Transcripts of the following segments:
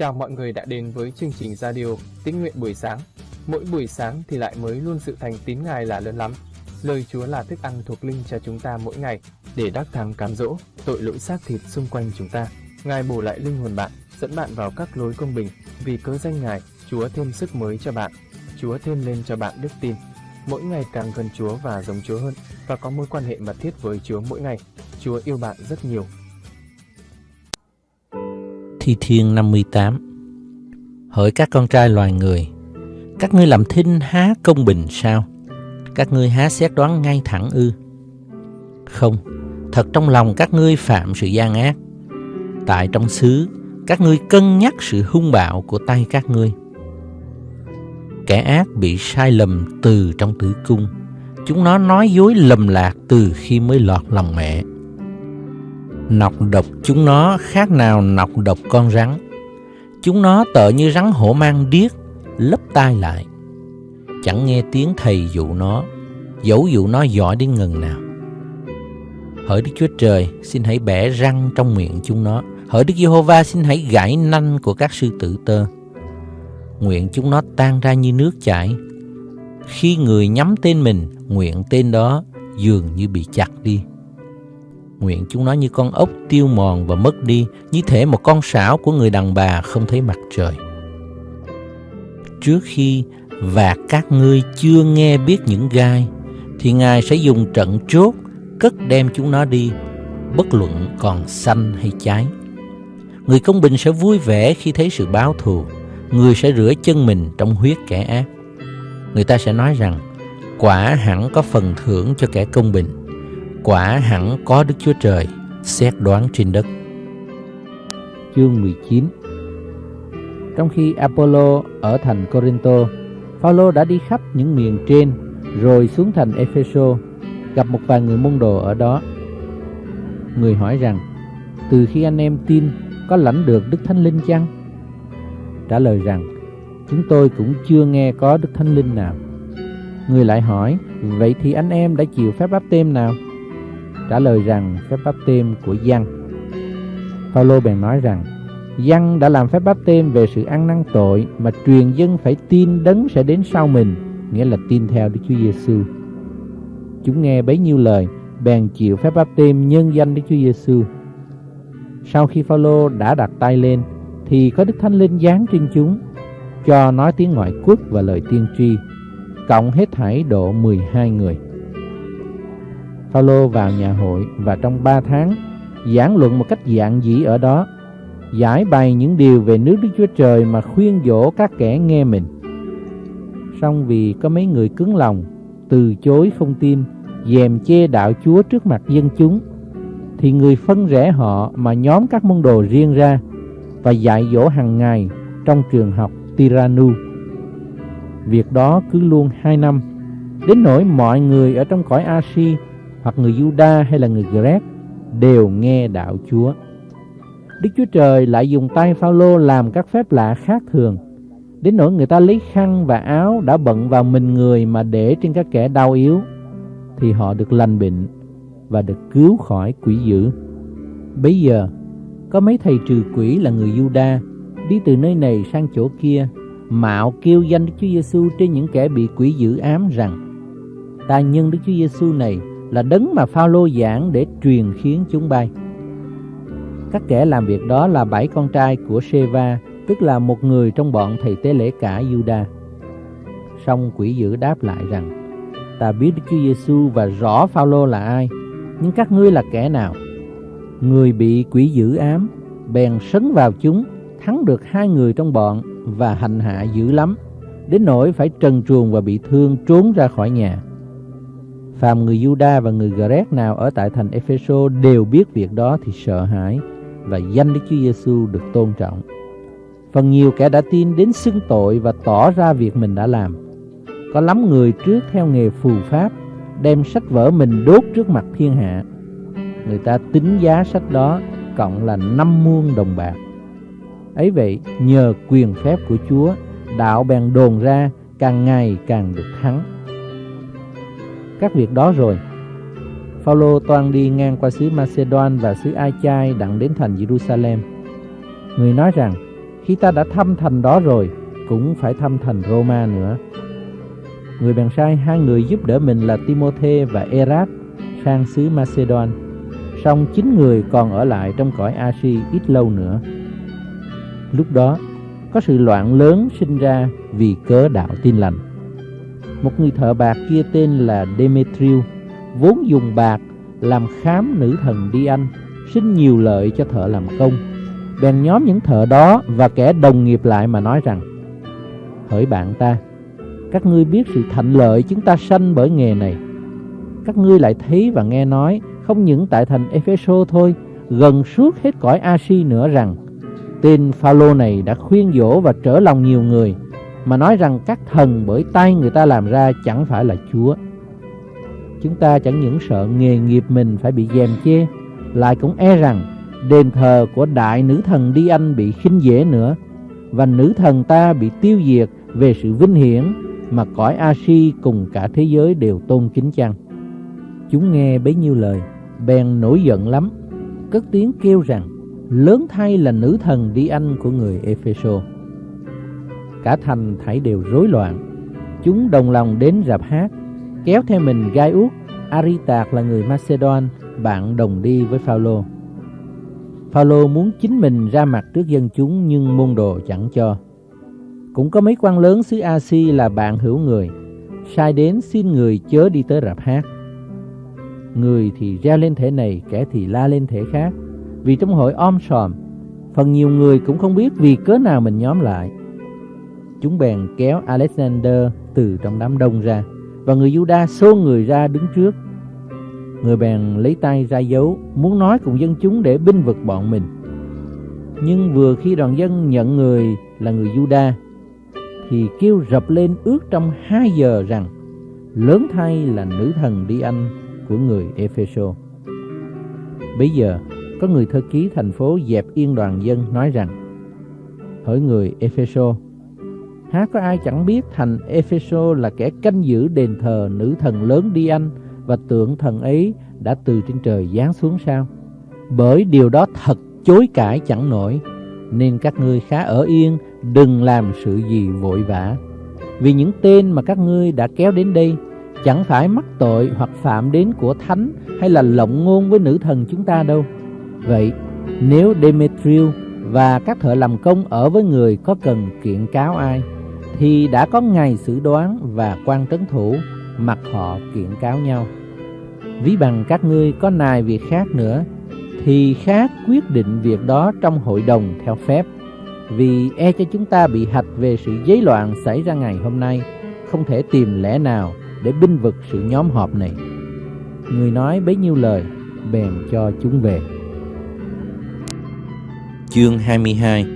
Chào mọi người đã đến với chương trình radio Tín nguyện buổi sáng. Mỗi buổi sáng thì lại mới luôn sự thành tín Ngài là lớn lắm. Lời Chúa là thức ăn thuộc linh cho chúng ta mỗi ngày để đắc thắng cám dỗ tội lỗi xác thịt xung quanh chúng ta. Ngài bổ lại linh hồn bạn, dẫn bạn vào các lối công bình. Vì cớ danh Ngài, Chúa thêm sức mới cho bạn. Chúa thêm lên cho bạn đức tin. Mỗi ngày càng gần Chúa và giống Chúa hơn và có mối quan hệ mật thiết với Chúa mỗi ngày. Chúa yêu bạn rất nhiều Thi Thiên 58 Hỡi các con trai loài người, Các ngươi làm thinh há công bình sao? Các ngươi há xét đoán ngay thẳng ư? Không, Thật trong lòng các ngươi phạm sự gian ác. Tại trong xứ, Các ngươi cân nhắc sự hung bạo của tay các ngươi. Kẻ ác bị sai lầm từ trong tử cung, Chúng nó nói dối lầm lạc từ khi mới lọt lòng mẹ. Nọc độc chúng nó khác nào nọc độc con rắn. Chúng nó tợ như rắn hổ mang điếc, lấp tai lại. Chẳng nghe tiếng thầy dụ nó, dẫu dụ nó giỏi đến ngần nào. Hỡi Đức Chúa Trời, xin hãy bẻ răng trong miệng chúng nó. Hỡi Đức Giê-hô-va, xin hãy gãy nanh của các sư tử tơ. Nguyện chúng nó tan ra như nước chảy. Khi người nhắm tên mình, nguyện tên đó dường như bị chặt đi nguyện chúng nó như con ốc tiêu mòn và mất đi, như thể một con sảo của người đàn bà không thấy mặt trời. Trước khi và các ngươi chưa nghe biết những gai, thì Ngài sẽ dùng trận chốt cất đem chúng nó đi, bất luận còn xanh hay cháy. Người công bình sẽ vui vẻ khi thấy sự báo thù, người sẽ rửa chân mình trong huyết kẻ ác. Người ta sẽ nói rằng, quả hẳn có phần thưởng cho kẻ công bình quả hẳn có Đức Chúa Trời xét đoán trên đất. Chương 19 Trong khi Apollo ở thành Corinto, Phaolô đã đi khắp những miền trên rồi xuống thành Epheso gặp một vài người môn đồ ở đó. Người hỏi rằng, từ khi anh em tin có lãnh được Đức Thánh Linh chăng? Trả lời rằng, chúng tôi cũng chưa nghe có Đức Thánh Linh nào. Người lại hỏi, vậy thì anh em đã chịu phép báp tên nào? Trả lời rằng phép báp têm của Giăng. Phaolô bèn nói rằng Giăng đã làm phép báp têm về sự ăn năn tội mà truyền dân phải tin đấng sẽ đến sau mình, nghĩa là tin theo Đức Chúa Giêsu. Chúng nghe bấy nhiêu lời, bèn chịu phép báp têm nhân danh Đức Chúa Giêsu. Sau khi Phaolô đã đặt tay lên, thì có Đức Thánh Linh giáng trên chúng, cho nói tiếng ngoại quốc và lời tiên tri, cộng hết thảy độ 12 người. Phaolô vào nhà hội và trong ba tháng giảng luận một cách dạng dĩ ở đó, giải bày những điều về nước Đức Chúa Trời mà khuyên dỗ các kẻ nghe mình. Song vì có mấy người cứng lòng, từ chối không tin, dèm chê đạo Chúa trước mặt dân chúng, thì người phân rẽ họ mà nhóm các môn đồ riêng ra và dạy dỗ hàng ngày trong trường học Tiranu. Việc đó cứ luôn hai năm, đến nỗi mọi người ở trong cõi Asia hoặc người Juda hay là người Grec đều nghe đạo Chúa. Đức Chúa Trời lại dùng tay Phaolô làm các phép lạ khác thường, đến nỗi người ta lấy khăn và áo đã bận vào mình người mà để trên các kẻ đau yếu, thì họ được lành bệnh và được cứu khỏi quỷ dữ. Bây giờ, có mấy thầy trừ quỷ là người Juda đi từ nơi này sang chỗ kia, mạo kêu danh Đức Chúa Giêsu trên những kẻ bị quỷ dữ ám rằng: Ta nhân Đức Chúa Giêsu này là đấng mà Phaolô giảng để truyền khiến chúng bay. Các kẻ làm việc đó là bảy con trai của Sheva, tức là một người trong bọn thầy tế lễ cả Juda. Song quỷ dữ đáp lại rằng: Ta biết Đức Chúa Giêsu và rõ Phaolô là ai, nhưng các ngươi là kẻ nào? Người bị quỷ dữ ám bèn sấn vào chúng, thắng được hai người trong bọn và hành hạ dữ lắm, đến nỗi phải trần truồng và bị thương trốn ra khỏi nhà. Phàm người Juda và người Gret nào ở tại thành Epheso đều biết việc đó thì sợ hãi và danh Đức Chúa Giêsu được tôn trọng. Phần nhiều kẻ đã tin đến xưng tội và tỏ ra việc mình đã làm. Có lắm người trước theo nghề phù pháp đem sách vở mình đốt trước mặt thiên hạ. Người ta tính giá sách đó cộng là năm muôn đồng bạc. Ấy vậy, nhờ quyền phép của Chúa, đạo bèn đồn ra càng ngày càng được thắng các việc đó rồi. Phaolô toan đi ngang qua xứ Macedon và xứ Ai Chai đặng đến thành Jerusalem. Người nói rằng, khi ta đã thăm thành đó rồi, cũng phải thăm thành Roma nữa. Người bèn sai hai người giúp đỡ mình là Timôthê và Erat sang xứ Macedon. Song chín người còn ở lại trong cõi Asia ít lâu nữa. Lúc đó, có sự loạn lớn sinh ra vì cớ đạo tin lành. Một người thợ bạc kia tên là Demetriu, vốn dùng bạc làm khám nữ thần đi anh, nhiều lợi cho thợ làm công. Bèn nhóm những thợ đó và kẻ đồng nghiệp lại mà nói rằng Hỡi bạn ta, các ngươi biết sự thạnh lợi chúng ta sanh bởi nghề này. Các ngươi lại thấy và nghe nói không những tại thành Epheso thôi, gần suốt hết cõi Asia nữa rằng tên Phaolô này đã khuyên dỗ và trở lòng nhiều người mà nói rằng các thần bởi tay người ta làm ra chẳng phải là Chúa. Chúng ta chẳng những sợ nghề nghiệp mình phải bị dèm chê, lại cũng e rằng đền thờ của đại nữ thần Đi Anh bị khinh dễ nữa và nữ thần ta bị tiêu diệt về sự vinh hiển mà cõi A-si cùng cả thế giới đều tôn kính chăng. Chúng nghe bấy nhiêu lời, bèn nổi giận lắm, cất tiếng kêu rằng lớn thay là nữ thần Đi Anh của người Epheso. Cả thành thảy đều rối loạn, chúng đồng lòng đến rạp hát, kéo theo mình gai út, Aritạc là người Macedon, bạn đồng đi với Phaolô. Phaolô muốn chính mình ra mặt trước dân chúng nhưng môn đồ chẳng cho. Cũng có mấy quan lớn xứ A-si là bạn hữu người, sai đến xin người chớ đi tới rạp hát. Người thì reo lên thể này, kẻ thì la lên thể khác, vì trong hội om sòm, phần nhiều người cũng không biết vì cớ nào mình nhóm lại. Chúng bèn kéo Alexander từ trong đám đông ra, và người Juda xô người ra đứng trước. Người bèn lấy tay ra dấu, muốn nói cùng dân chúng để binh vực bọn mình. Nhưng vừa khi đoàn dân nhận người là người Juda thì kêu rập lên ước trong hai giờ rằng lớn thay là nữ thần đi anh của người Epheso. Bây giờ có người thơ ký thành phố dẹp yên đoàn dân nói rằng Hỡi người Epheso Há có ai chẳng biết thành Epheso là kẻ canh giữ đền thờ nữ thần lớn đi anh và tượng thần ấy đã từ trên trời giáng xuống sao? Bởi điều đó thật chối cãi chẳng nổi, nên các ngươi khá ở yên, đừng làm sự gì vội vã. Vì những tên mà các ngươi đã kéo đến đây chẳng phải mắc tội hoặc phạm đến của thánh hay là lộng ngôn với nữ thần chúng ta đâu. Vậy, nếu Demetriu và các thợ làm công ở với người có cần kiện cáo ai, thì đã có ngày xử đoán và quan trấn thủ mặc họ kiện cáo nhau. Ví bằng các ngươi có nài việc khác nữa, thì khác quyết định việc đó trong hội đồng theo phép, vì e cho chúng ta bị hạch về sự giấy loạn xảy ra ngày hôm nay, không thể tìm lẽ nào để binh vực sự nhóm họp này. Người nói bấy nhiêu lời, bèn cho chúng về. Chương 22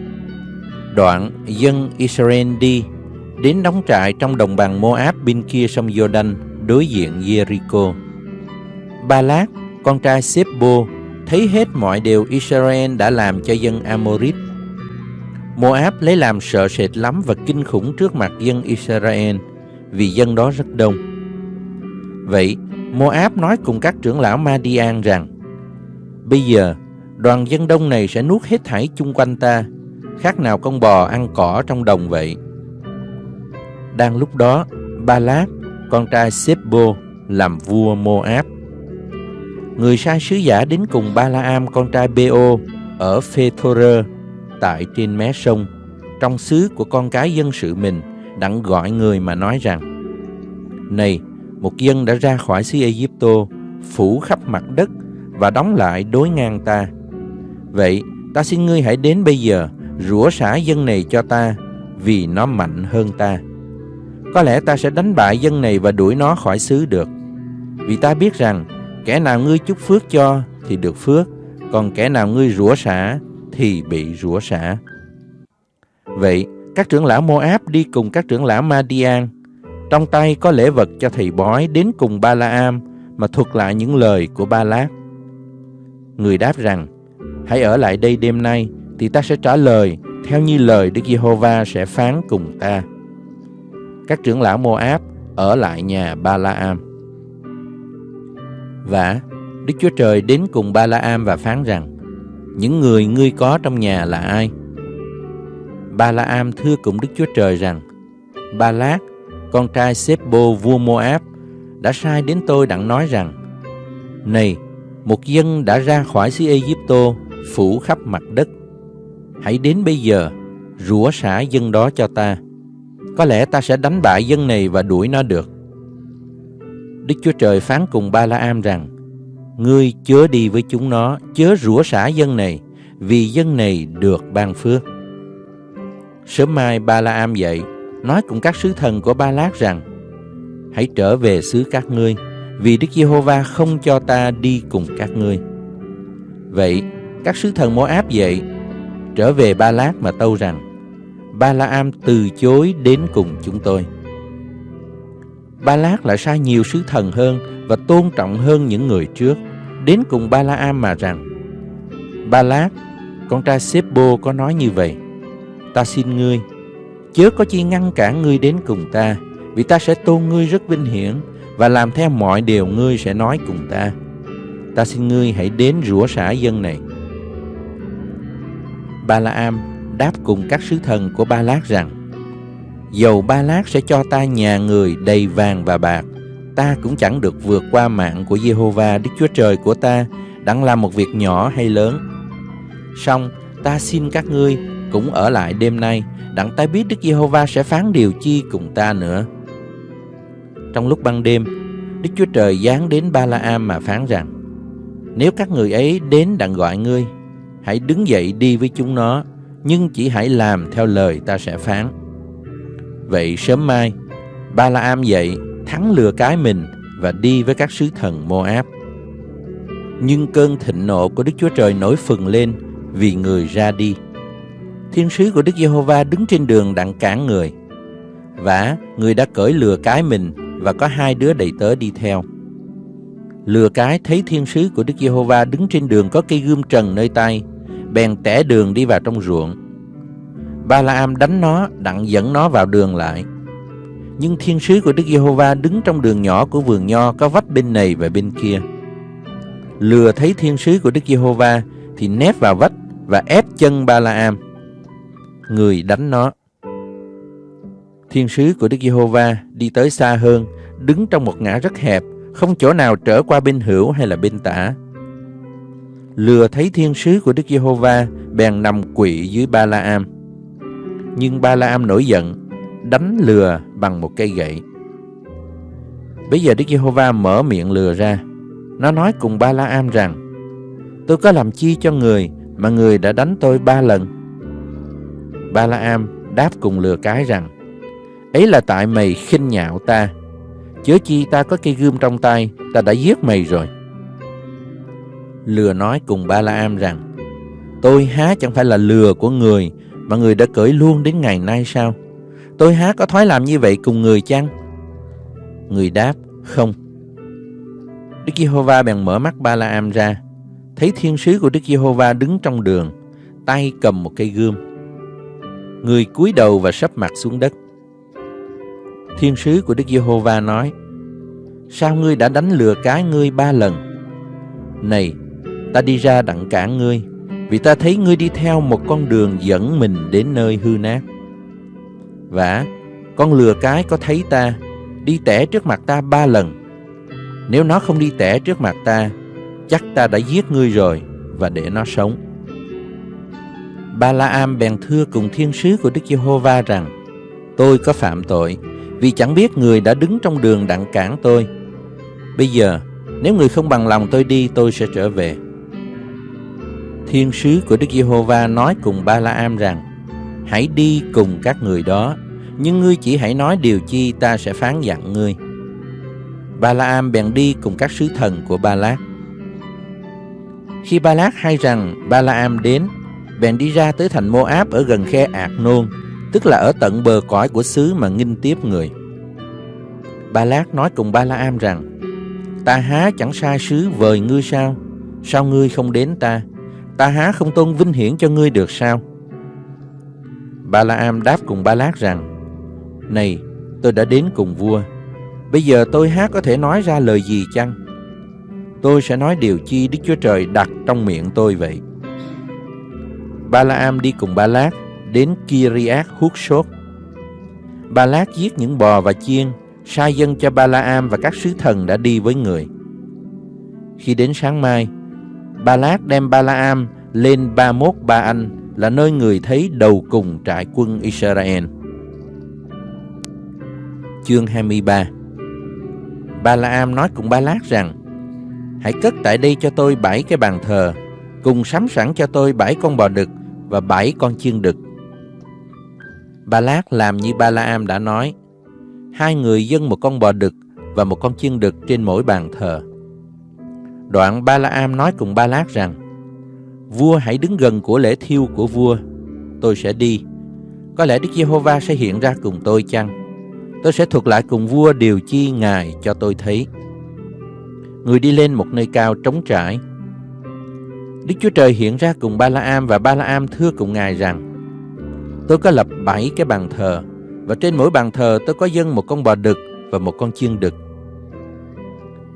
Đoạn dân Israel đi đến đóng trại trong đồng bằng Moab bên kia sông Jordan đối diện Jericho. Ba Lát, con trai Sebo, thấy hết mọi điều Israel đã làm cho dân Amorit. Moab lấy làm sợ sệt lắm và kinh khủng trước mặt dân Israel vì dân đó rất đông. Vậy, Moab nói cùng các trưởng lão Madian rằng Bây giờ, đoàn dân đông này sẽ nuốt hết thảy chung quanh ta, khác nào con bò ăn cỏ trong đồng vậy. Đang lúc đó, Ba Lát, con trai Sebo, làm vua Moab. Người sai sứ giả đến cùng Ba La Am con trai Beo ở Phethore tại trên mé sông, trong xứ của con cái dân sự mình, đặng gọi người mà nói rằng Này, một dân đã ra khỏi xứ Egypto, phủ khắp mặt đất và đóng lại đối ngang ta. Vậy, ta xin ngươi hãy đến bây giờ, rủa xả dân này cho ta, vì nó mạnh hơn ta. Có lẽ ta sẽ đánh bại dân này và đuổi nó khỏi xứ được. Vì ta biết rằng, kẻ nào ngươi chúc phước cho thì được phước, còn kẻ nào ngươi rủa xả thì bị rủa xả. Vậy, các trưởng lão Moab đi cùng các trưởng lão Madian, trong tay có lễ vật cho thầy bói đến cùng Ba La Am mà thuật lại những lời của Ba Lát. Người đáp rằng, hãy ở lại đây đêm nay, thì ta sẽ trả lời theo như lời Đức Giê-hô-va sẽ phán cùng ta. Các trưởng lão Moab ở lại nhà Ba La Am. Và Đức Chúa Trời đến cùng Ba La Am và phán rằng, những người ngươi có trong nhà là ai? Ba La Am thưa cùng Đức Chúa Trời rằng, Ba Lát, con trai Sếp-bô vua Moab, đã sai đến tôi đặng nói rằng, Này, một dân đã ra khỏi xứ Ai-cập phủ khắp mặt đất. Hãy đến bây giờ, rủa xả dân đó cho ta. Có lẽ ta sẽ đánh bại dân này và đuổi nó được. Đức Chúa Trời phán cùng Ba La Am rằng, Ngươi chớ đi với chúng nó, chớ rủa xả dân này, vì dân này được ban phước. Sớm mai Ba La Am dậy, nói cùng các sứ thần của Ba Lát rằng, Hãy trở về xứ các ngươi, vì Đức Giê-hô-va không cho ta đi cùng các ngươi. Vậy, các sứ thần Mô-áp dậy, trở về Ba Lát mà tâu rằng, Ba La Am từ chối đến cùng chúng tôi. Ba Lát lại sai nhiều sứ thần hơn và tôn trọng hơn những người trước, đến cùng Ba La Am mà rằng, Ba Lát, con trai Sếp-bô có nói như vậy, ta xin ngươi, chớ có chi ngăn cản ngươi đến cùng ta, vì ta sẽ tôn ngươi rất vinh hiển và làm theo mọi điều ngươi sẽ nói cùng ta. Ta xin ngươi hãy đến rủa xả dân này. Ba La Am đáp cùng các sứ thần của Ba Lát rằng, Dầu Ba Lát sẽ cho ta nhà người đầy vàng và bạc, ta cũng chẳng được vượt qua mạng của Jehovah Đức Chúa Trời của ta, đặng làm một việc nhỏ hay lớn. Xong, ta xin các ngươi cũng ở lại đêm nay, đặng ta biết Đức Giê-hô-va sẽ phán điều chi cùng ta nữa. Trong lúc ban đêm, Đức Chúa Trời giáng đến Ba La Am mà phán rằng: Nếu các người ấy đến đặng gọi ngươi, hãy đứng dậy đi với chúng nó, nhưng chỉ hãy làm theo lời ta sẽ phán. Vậy sớm mai, Ba La Am dậy, thắng lừa cái mình và đi với các sứ thần Moab. Nhưng cơn thịnh nộ của Đức Chúa Trời nổi phừng lên vì người ra đi. Thiên sứ của Đức Giê-hô-va đứng trên đường đặng cản người. Và người đã cởi lừa cái mình và có hai đứa đầy tớ đi theo. Lừa cái thấy thiên sứ của Đức Giê-hô-va đứng trên đường có cây gươm trần nơi tay, bèn tẻ đường đi vào trong ruộng. Ba La Am đánh nó, đặng dẫn nó vào đường lại. Nhưng thiên sứ của Đức Giê-hô-va đứng trong đường nhỏ của vườn nho có vách bên này và bên kia. Lừa thấy thiên sứ của Đức Giê-hô-va thì nép vào vách và ép chân Ba La Am. Người đánh nó. Thiên sứ của Đức Giê-hô-va đi tới xa hơn, đứng trong một ngã rất hẹp, không chỗ nào trở qua bên hữu hay là bên tả. Lừa thấy thiên sứ của Đức Giê-hô-va bèn nằm quỵ dưới Ba La Am. Nhưng Ba La Am nổi giận, đánh lừa bằng một cây gậy. Bây giờ Đức Giê-hô-va mở miệng lừa ra. Nó nói cùng Ba La Am rằng: Tôi có làm chi cho người mà người đã đánh tôi ba lần? Ba La Am đáp cùng lừa cái rằng: Ấy là tại mày khinh nhạo ta. Chớ chi ta có cây gươm trong tay, ta đã giết mày rồi. Lừa nói cùng Ba La Am rằng: Tôi há chẳng phải là lừa của người mà người đã cởi luôn đến ngày nay sao? Tôi há có thói làm như vậy cùng người chăng? Người đáp, không. Đức Giê-hô-va bèn mở mắt Ba La Am ra, thấy thiên sứ của Đức Giê-hô-va đứng trong đường, tay cầm một cây gươm. Người cúi đầu và sấp mặt xuống đất. Thiên sứ của Đức Giê-hô-va nói: Sao ngươi đã đánh lừa cái ngươi ba lần? Này, ta đi ra đặng cản ngươi, vì ta thấy ngươi đi theo một con đường dẫn mình đến nơi hư nát. Vả, con lừa cái có thấy ta, đi tẻ trước mặt ta ba lần. Nếu nó không đi tẻ trước mặt ta, chắc ta đã giết ngươi rồi và để nó sống. Ba La Am bèn thưa cùng thiên sứ của Đức Giê-hô-va rằng, tôi có phạm tội, vì chẳng biết người đã đứng trong đường đặng cản tôi. Bây giờ, nếu người không bằng lòng tôi đi, tôi sẽ trở về. Thiên sứ của Đức Giê-hô-va nói cùng Ba La Am rằng, hãy đi cùng các người đó, nhưng ngươi chỉ hãy nói điều chi ta sẽ phán dặn ngươi. Ba La Am bèn đi cùng các sứ thần của Ba Lát. Khi Ba Lát hay rằng Ba La Am đến, bèn đi ra tới thành Mô-áp ở gần khe Ạc Nôn, tức là ở tận bờ cõi của xứ mà nghinh tiếp người. Ba Lát nói cùng Ba La Am rằng, Ta há chẳng sai sứ vời ngươi sao? Sao ngươi không đến ta? Ta há không tôn vinh hiển cho ngươi được sao? Ba La Am đáp cùng Ba Lát rằng, Này, tôi đã đến cùng vua. Bây giờ tôi há có thể nói ra lời gì chăng? Tôi sẽ nói điều chi Đức Chúa Trời đặt trong miệng tôi vậy. Ba La Am đi cùng Ba Lát, đến Kiriath hút sốt. Ba Lát giết những bò và chiên, sai dân cho Ba La Am và các sứ thần đã đi với người. Khi đến sáng mai, Ba Lát đem Ba La Am lên Ba Mốt Ba Anh là nơi người thấy đầu cùng trại quân Israel. Chương 23 Ba. La Am nói cùng Ba Lát rằng, Hãy cất tại đây cho tôi bảy cái bàn thờ, Cùng sắm sẵn cho tôi bảy con bò đực Và bảy con chiên đực. Ba Lát làm như Ba La Am đã nói, Hai người dâng một con bò đực Và một con chiên đực trên mỗi bàn thờ. Đoạn Ba La Am nói cùng Ba Lát rằng, Vua hãy đứng gần của lễ thiêu của vua, Tôi sẽ đi Có lẽ Đức Giê-hô-va sẽ hiện ra cùng tôi chăng Tôi sẽ thuật lại cùng vua điều chi Ngài cho tôi thấy. Người đi lên một nơi cao trống trải. Đức Chúa Trời hiện ra cùng Ba La Am và Ba La Am thưa cùng Ngài rằng, Tôi có lập bảy cái bàn thờ và trên mỗi bàn thờ tôi có dâng một con bò đực và một con chiên đực.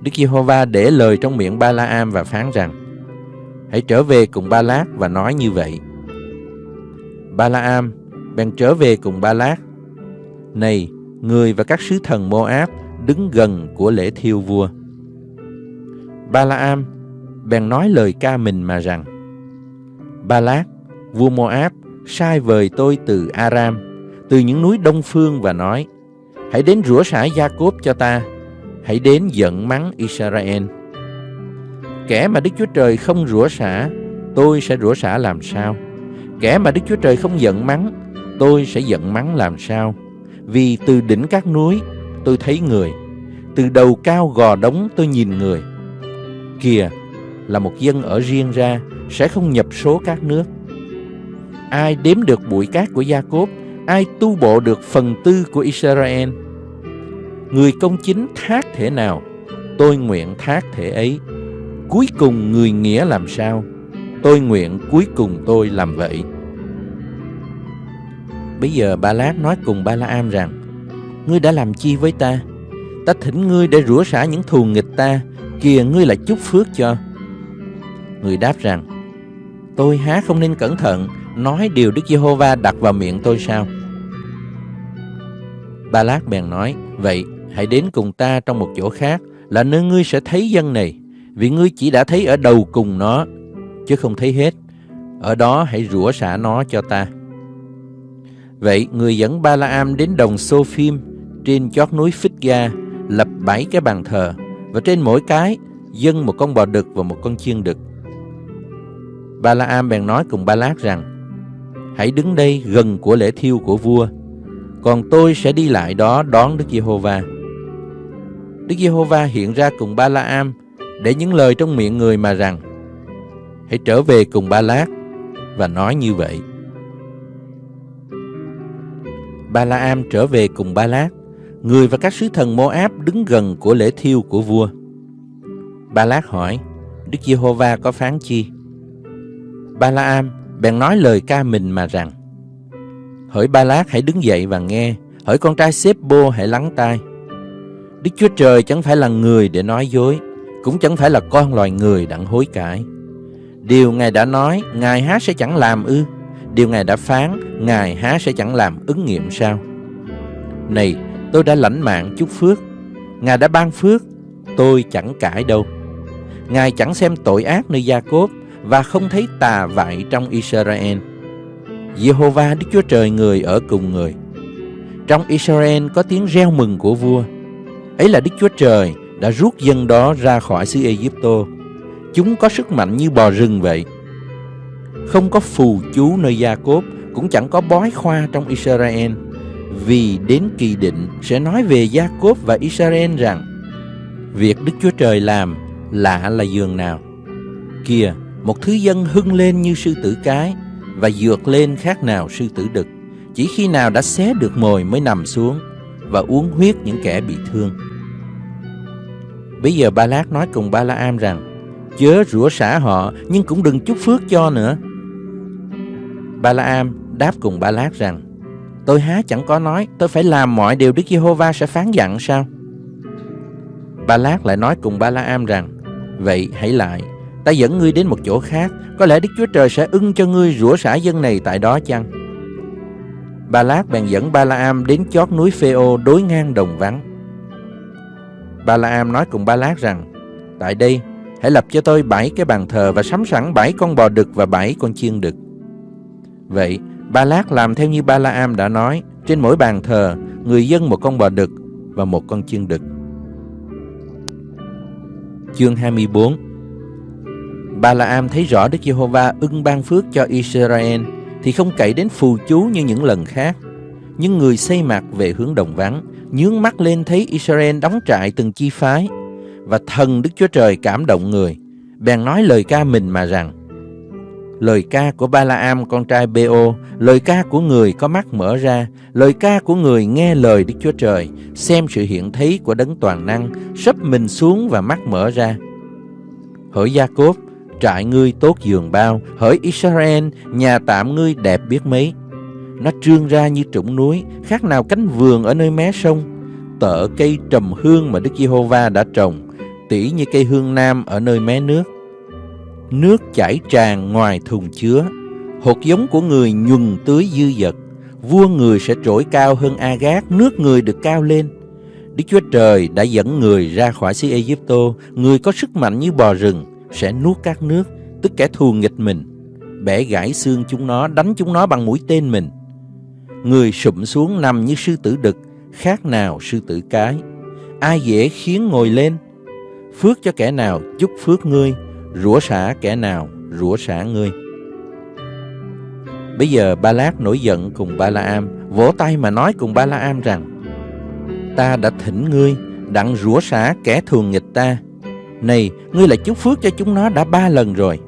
Đức Giê-hô-va để lời trong miệng Ba La Am và phán rằng Hãy trở về cùng Ba Lát và nói như vậy. Ba La Am bèn trở về cùng Ba Lát. Này, người và các sứ thần Moab đứng gần của lễ thiêu vua. Ba-la-am bèn nói lời ca mình mà rằng Ba-lát, vua Moab, sai vời tôi từ Aram, từ những núi đông phương và nói Hãy đến rửa xả Gia-cốp cho ta, hãy đến giận mắng Israel. Kẻ mà Đức Chúa Trời không rủa xả, tôi sẽ rủa xả làm sao? Kẻ mà Đức Chúa Trời không giận mắng, tôi sẽ giận mắng làm sao? Vì từ đỉnh các núi tôi thấy người Từ đầu cao gò đống tôi nhìn người Kìa là một dân ở riêng ra Sẽ không nhập số các nước Ai đếm được bụi cát của Gia Cốp Ai tu bộ được phần tư của Israel Người công chính thác thể nào, Tôi nguyện thác thể ấy. Cuối cùng người nghĩa làm sao, Tôi nguyện cuối cùng tôi làm vậy. Bây giờ Ba Lát nói cùng Ba La Am rằng, Ngươi đã làm chi với ta? Ta thỉnh ngươi để rửa xả những thù nghịch ta, Kìa ngươi lại chúc phước cho. Người đáp rằng, Tôi há không nên cẩn thận, Nói điều Đức Giê-hô-va đặt vào miệng tôi sao? Ba Lát bèn nói, Vậy hãy đến cùng ta trong một chỗ khác Là nơi ngươi sẽ thấy dân này, Vì ngươi chỉ đã thấy ở đầu cùng nó, Chứ không thấy hết. Ở đó hãy rủa xả nó cho ta. Vậy người dẫn Ba La Am đến đồng Sophim trên chót núi Phích Ga lập bảy cái bàn thờ, và trên mỗi cái dâng một con bò đực và một con chiên đực. Ba La Am bèn nói cùng Ba Lát rằng, Hãy đứng đây gần của lễ thiêu của vua, Còn tôi sẽ đi lại đó đón Đức Giê-hô-va. Đức Giê-hô-va hiện ra cùng Ba La Am Để những lời trong miệng người mà rằng Hãy trở về cùng Ba Lát Và nói như vậy Ba La Am trở về cùng Ba Lát, người và các sứ thần Mô-áp đứng gần của lễ thiêu của vua. Ba Lát hỏi, Đức Giê-hô-va có phán chi? Ba La Am bèn nói lời ca mình mà rằng, Hỡi Ba Lát hãy đứng dậy và nghe, hỡi con trai Sếp-bô hãy lắng tai. Đức Chúa Trời chẳng phải là người để nói dối, cũng chẳng phải là con loài người đặng hối cải. Điều Ngài đã nói, Ngài há sẽ chẳng làm ư? Điều Ngài đã phán, Ngài há sẽ chẳng làm ứng nghiệm sao? Này, tôi đã lãnh mạng chúc phước. Ngài đã ban phước, tôi chẳng cãi đâu. Ngài chẳng xem tội ác nơi Gia Cốp và không thấy tà vại trong Israel. Jehovah Đức Chúa Trời người ở cùng người. Trong Israel có tiếng reo mừng của vua. Ấy là Đức Chúa Trời đã rút dân đó ra khỏi xứ Egypto. Chúng có sức mạnh như bò rừng vậy. Không có phù chú nơi Gia Cốp Cũng chẳng có bói khoa trong Israel Vì đến kỳ định sẽ nói về Gia Cốp và Israel rằng Việc Đức Chúa Trời làm lạ là giường nào Kìa, một thứ dân hưng lên như sư tử cái Và dược lên khác nào sư tử đực Chỉ khi nào đã xé được mồi mới nằm xuống Và uống huyết những kẻ bị thương Bây giờ Ba Lát nói cùng Ba La Am rằng, Chớ rủa xả họ, Nhưng cũng đừng chúc phước cho nữa. Ba La Am đáp cùng Ba Lát rằng, Tôi há chẳng có nói, Tôi phải làm mọi điều Đức Giê-hô-va sẽ phán dặn sao? Ba Lát lại nói cùng Ba La Am rằng, Vậy hãy lại, Ta dẫn ngươi đến một chỗ khác, Có lẽ Đức Chúa Trời sẽ ưng cho ngươi rủa xả dân này tại đó chăng? Ba Lát bèn dẫn Ba La Am đến chót núi Phêô đối ngang đồng vắng. Ba La Am nói cùng Ba Lát rằng, tại đây hãy lập cho tôi bảy cái bàn thờ và sắm sẵn bảy con bò đực và bảy con chiên đực. Vậy, Ba Lát làm theo như Ba La Am đã nói, trên mỗi bàn thờ, người dân một con bò đực và một con chiên đực. Chương 24 Ba La Am thấy rõ Đức Giê-hô-va ưng ban phước cho Israel thì không cậy đến phù chú như những lần khác. Nhưng người xây mặt về hướng đồng vắng, nhướng mắt lên thấy Israel đóng trại từng chi phái và thần Đức Chúa Trời cảm động người, bèn nói lời ca mình mà rằng Lời ca của Ba La Am con trai Beo, lời ca của người có mắt mở ra, lời ca của người nghe lời Đức Chúa Trời, xem sự hiện thấy của đấng toàn năng, sấp mình xuống và mắt mở ra. Hỡi Gia Cốp, trại ngươi tốt giường bao, hỡi Israel, nhà tạm ngươi đẹp biết mấy. Nó trương ra như trũng núi, khác nào cánh vườn ở nơi mé sông, tợ cây trầm hương mà Đức Giê-hô-va đã trồng, tỉ như cây hương nam ở nơi mé nước. Nước chảy tràn ngoài thùng chứa, hột giống của người nhuần tưới dư dật, vua người sẽ trỗi cao hơn Agat, nước người được cao lên. Đức Chúa Trời đã dẫn người ra khỏi xứ Egypto, người có sức mạnh như bò rừng, sẽ nuốt các nước, tức kẻ thù nghịch mình, bẻ gãy xương chúng nó, đánh chúng nó bằng mũi tên mình. Người sụm xuống nằm như sư tử đực, khác nào sư tử cái. Ai dễ khiến ngồi lên, phước cho kẻ nào chúc phước ngươi, rủa xả kẻ nào rủa xả ngươi. Bây giờ Ba Lát nổi giận cùng Ba La Am, vỗ tay mà nói cùng Ba La Am rằng: Ta đã thỉnh ngươi đặng rủa xả kẻ thường nghịch ta, này, ngươi lại chúc phước cho chúng nó đã ba lần rồi.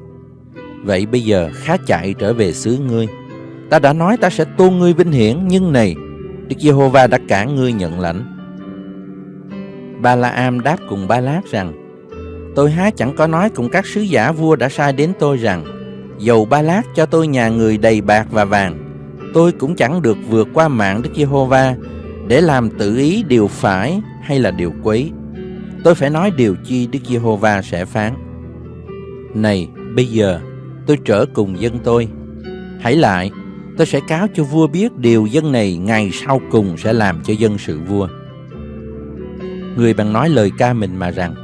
Vậy bây giờ khá chạy trở về xứ ngươi. Ta đã nói ta sẽ tôn ngươi vinh hiển, nhưng này, Đức Giê-hô-va đã cản ngươi nhận lãnh. Ba La Am đáp cùng Ba Lát rằng, Tôi há chẳng có nói cùng các sứ giả vua đã sai đến tôi rằng, Dầu Ba Lát cho tôi nhà người đầy bạc và vàng, tôi cũng chẳng được vượt qua mạng Đức Giê-hô-va để làm tự ý điều phải hay là điều quấy tôi phải nói điều chi Đức Giê-hô-va sẽ phán. Này, bây giờ tôi trở cùng dân tôi. Hãy lại, tôi sẽ cáo cho vua biết điều dân này ngày sau cùng sẽ làm cho dân sự vua. Người bằng nói lời ca mình mà rằng,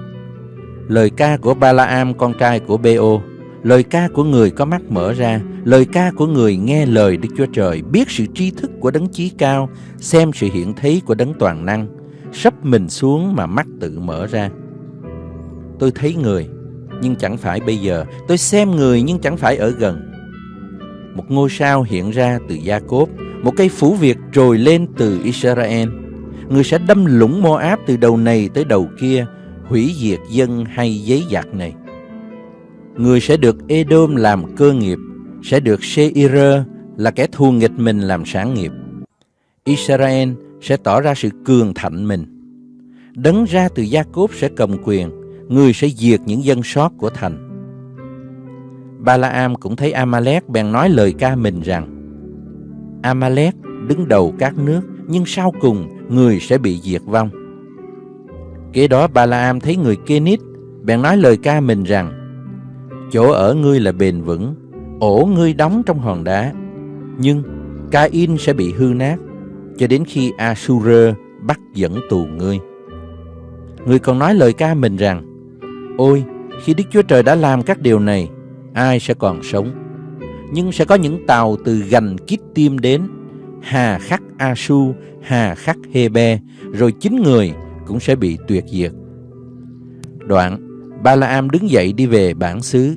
lời ca của Ba-la-am con trai của beo lời ca của người có mắt mở ra, lời ca của người nghe lời Đức Chúa Trời, biết sự tri thức của đấng chí cao, xem sự hiện thấy của đấng toàn năng, sắp mình xuống mà mắt tự mở ra. Tôi thấy người, nhưng chẳng phải bây giờ. Tôi xem người nhưng chẳng phải ở gần. Một ngôi sao hiện ra từ Gia Cốp, một cây phủ Việt trồi lên từ Israel. Người sẽ đâm lũng Moab từ đầu này tới đầu kia, hủy diệt dân hay giấy giặc này. Người sẽ được Edom làm cơ nghiệp, sẽ được Seir là kẻ thù nghịch mình làm sản nghiệp. Israel sẽ tỏ ra sự cường thạnh mình. Đấng ra từ Gia Cốp sẽ cầm quyền, người sẽ diệt những dân sót của thành. Ba La Am cũng thấy Amalek bèn nói lời ca mình rằng Amalek đứng đầu các nước, nhưng sau cùng người sẽ bị diệt vong. Kế đó Ba La Am thấy người Kenit bèn nói lời ca mình rằng Chỗ ở ngươi là bền vững, ổ ngươi đóng trong hòn đá, nhưng Cain sẽ bị hư nát cho đến khi Asura bắt dẫn tù ngươi. Ngươi còn nói lời ca mình rằng, Ôi, khi Đức Chúa Trời đã làm các điều này, ai sẽ còn sống? Nhưng sẽ có những tàu từ gành Kít Tim đến, hà khắc Asu, hà khắc Hebe, rồi chính người cũng sẽ bị tuyệt diệt. Đoạn, Ba La Am đứng dậy đi về bản xứ.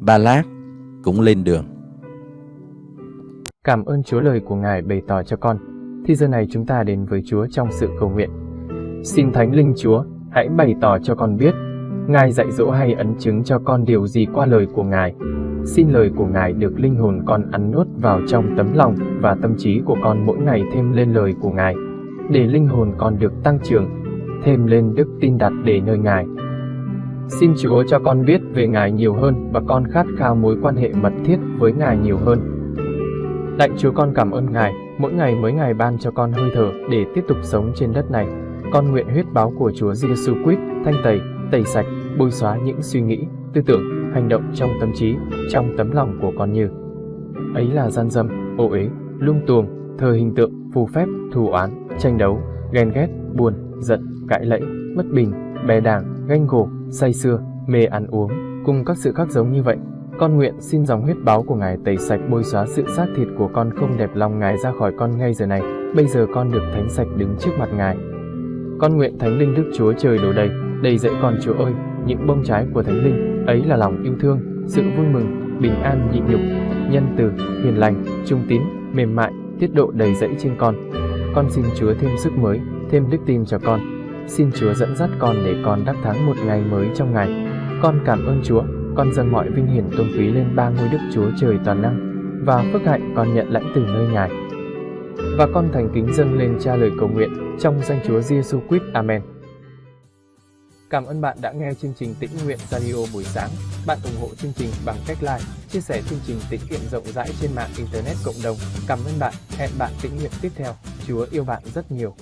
Ba Lát cũng lên đường. Cảm ơn Chúa lời của Ngài bày tỏ cho con thì giờ này chúng ta đến với Chúa trong sự cầu nguyện. Xin Thánh Linh Chúa, hãy bày tỏ cho con biết, Ngài dạy dỗ hay ấn chứng cho con điều gì qua lời của Ngài. Xin lời của Ngài được linh hồn con ăn nuốt vào trong tấm lòng và tâm trí của con mỗi ngày thêm lên lời của Ngài, để linh hồn con được tăng trưởng, thêm lên đức tin đặt để nơi Ngài. Xin Chúa cho con biết về Ngài nhiều hơn và con khát khao mối quan hệ mật thiết với Ngài nhiều hơn. Lạy Chúa con cảm ơn Ngài mỗi ngày mới Ngài ban cho con hơi thở để tiếp tục sống trên đất này. Con nguyện huyết báo của Chúa Giêsu Christ thanh tẩy, tẩy sạch, bôi xóa những suy nghĩ, tư tưởng, hành động trong tâm trí, trong tấm lòng của con như ấy là gian dâm, ô uế, lung tuồng, thờ hình tượng, phù phép, thù oán, tranh đấu, ghen ghét, buồn, giận, cãi lẫy, bất bình, bè đảng, ganh gổ, say xưa, mê ăn uống, cùng các sự khác giống như vậy. Con nguyện xin dòng huyết báo của Ngài tẩy sạch bôi xóa sự xác thịt của con không đẹp lòng Ngài ra khỏi con ngay giờ này. Bây giờ con được thánh sạch đứng trước mặt Ngài. Con nguyện Thánh Linh Đức Chúa Trời đổ đầy, đầy dậy con Chúa ơi, những bông trái của Thánh Linh, ấy là lòng yêu thương, sự vui mừng, bình an nhịn nhục, nhân từ, hiền lành, trung tín, mềm mại, tiết độ đầy dẫy trên con. Con xin Chúa thêm sức mới, thêm đức tin cho con. Xin Chúa dẫn dắt con để con đắc thắng một ngày mới trong ngày. Con cảm ơn Chúa, con dâng mọi vinh hiển tôn quý lên ba ngôi Đức Chúa Trời toàn năng và phước hạnh con nhận lãnh từ nơi Ngài. Và con thành kính dâng lên cha lời cầu nguyện trong danh Chúa Giêsu Christ. Amen. Cảm ơn bạn đã nghe chương trình Tĩnh Nguyện Radio buổi sáng. Bạn ủng hộ chương trình bằng cách like, chia sẻ chương trình tĩnh nguyện rộng rãi trên mạng Internet cộng đồng. Cảm ơn bạn. Hẹn bạn tĩnh nguyện tiếp theo. Chúa yêu bạn rất nhiều.